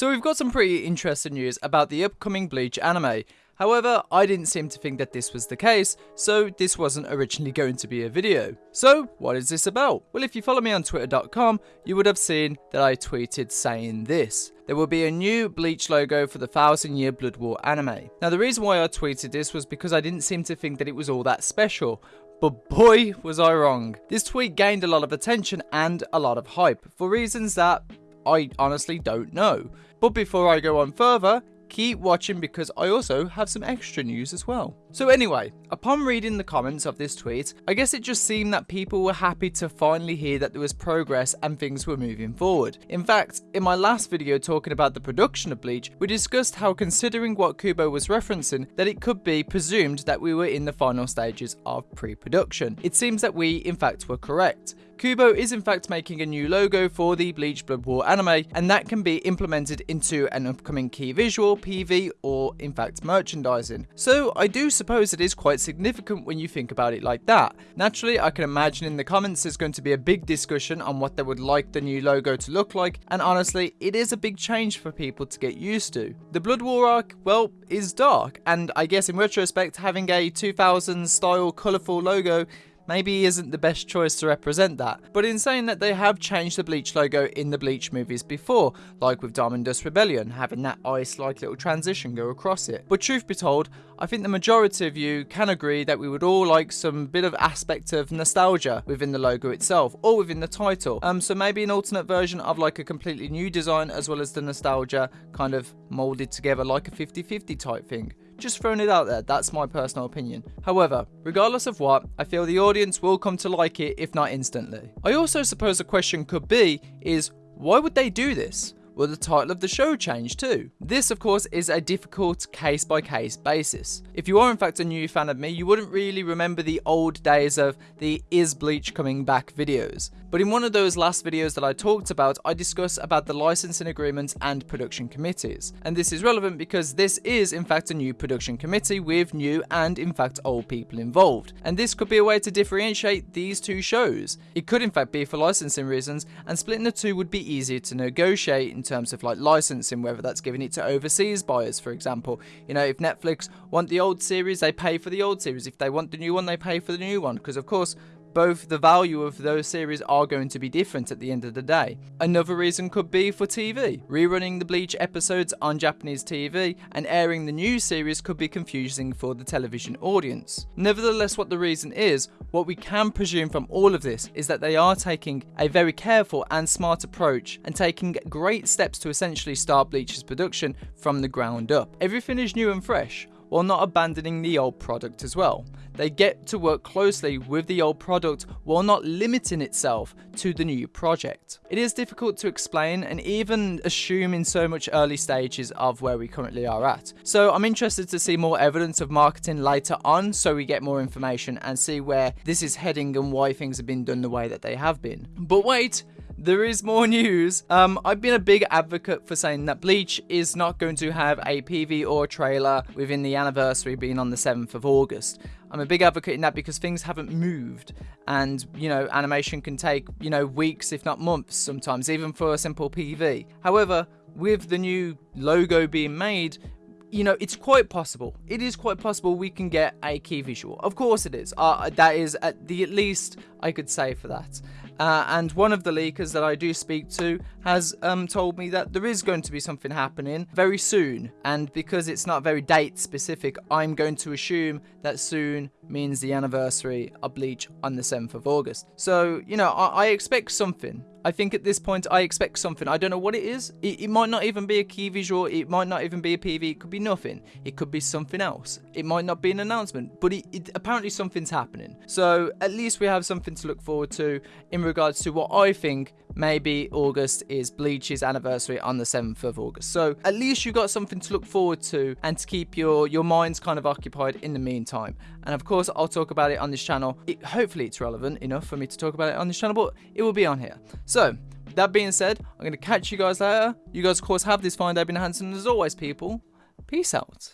So we've got some pretty interesting news about the upcoming Bleach anime. However, I didn't seem to think that this was the case, so this wasn't originally going to be a video. So, what is this about? Well, if you follow me on twitter.com, you would have seen that I tweeted saying this. There will be a new Bleach logo for the Thousand Year Blood War anime. Now, the reason why I tweeted this was because I didn't seem to think that it was all that special, but boy was I wrong. This tweet gained a lot of attention and a lot of hype, for reasons that I honestly don't know. But before I go on further, keep watching because I also have some extra news as well. So anyway, upon reading the comments of this tweet, I guess it just seemed that people were happy to finally hear that there was progress and things were moving forward. In fact, in my last video talking about the production of Bleach, we discussed how considering what Kubo was referencing, that it could be presumed that we were in the final stages of pre-production. It seems that we in fact were correct. Kubo is in fact making a new logo for the Bleach Blood War anime, and that can be implemented into an upcoming key visual, PV, or in fact merchandising. So I do suppose it is quite significant when you think about it like that. Naturally, I can imagine in the comments there's going to be a big discussion on what they would like the new logo to look like, and honestly, it is a big change for people to get used to. The Blood War arc, well, is dark, and I guess in retrospect, having a 2000s style colourful logo maybe isn't the best choice to represent that. But in saying that they have changed the Bleach logo in the Bleach movies before, like with Diamond Dust Rebellion, having that ice-like little transition go across it. But truth be told, I think the majority of you can agree that we would all like some bit of aspect of nostalgia within the logo itself, or within the title. Um, so maybe an alternate version of like a completely new design as well as the nostalgia kind of molded together like a 50-50 type thing. Just throwing it out there, that's my personal opinion. However, regardless of what, I feel the audience will come to like it if not instantly. I also suppose a question could be is why would they do this? Will the title of the show change too? This, of course, is a difficult case by case basis. If you are in fact a new fan of me, you wouldn't really remember the old days of the Is Bleach Coming Back videos. But in one of those last videos that I talked about, I discuss about the licensing agreements and production committees. And this is relevant because this is in fact a new production committee with new and in fact old people involved. And this could be a way to differentiate these two shows. It could in fact be for licensing reasons, and splitting the two would be easier to negotiate in terms of like licensing, whether that's giving it to overseas buyers, for example. You know, if Netflix want the old series, they pay for the old series. If they want the new one, they pay for the new one. Because of course, both the value of those series are going to be different at the end of the day. Another reason could be for TV. Rerunning the Bleach episodes on Japanese TV and airing the new series could be confusing for the television audience. Nevertheless, what the reason is, what we can presume from all of this is that they are taking a very careful and smart approach and taking great steps to essentially start Bleach's production from the ground up. Everything is new and fresh while not abandoning the old product as well. They get to work closely with the old product while not limiting itself to the new project. It is difficult to explain and even assume in so much early stages of where we currently are at. So I'm interested to see more evidence of marketing later on so we get more information and see where this is heading and why things have been done the way that they have been. But wait, there is more news. Um, I've been a big advocate for saying that Bleach is not going to have a PV or trailer within the anniversary being on the 7th of August. I'm a big advocate in that because things haven't moved and, you know, animation can take, you know, weeks if not months sometimes, even for a simple PV. However, with the new logo being made, you know, it's quite possible. It is quite possible we can get a key visual. Of course it is. Uh, that is at the at least I could say for that. Uh, and one of the leakers that I do speak to has um, told me that there is going to be something happening very soon. And because it's not very date specific, I'm going to assume that soon means the anniversary of Bleach on the 7th of August. So, you know, I, I expect something. I think at this point I expect something. I don't know what it is. It, it, might not even be a key visual. It might not even be a PV. It could be nothing. It could be something else. It might not be an announcement, but it, apparently something's happening. So at least we have something to look forward to in regards to what I think maybe August is Bleach's anniversary on the 7th of August. So at least you got something to look forward to and to keep your, your minds kind of occupied in the meantime. And of course, I'll talk about it on this channel. It, hopefully it's relevant enough for me to talk about it on this channel, but it will be on here. So that being said, I'm going to catch you guys later. You guys, of course, have this fine day, been Hanson. As always, people, peace out.